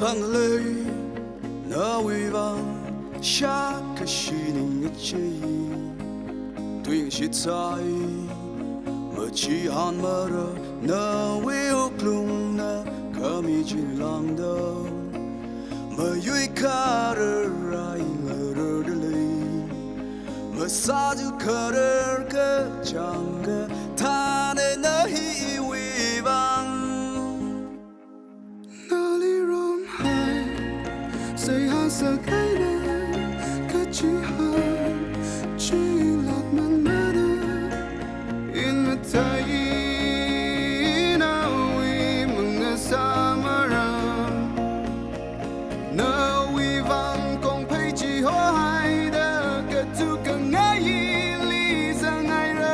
当雷那威望下，可是你的记忆，对你写在。 마치한마를나위로끌어나감히질랑다마유이칼을라인을들리마사주칼을그장가타네나희위반나리롬하이세한석에는그치하이 在异乡梦的，那为望空我海的，可图可奈已离人。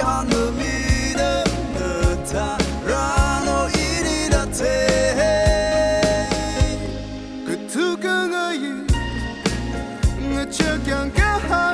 i'm not gun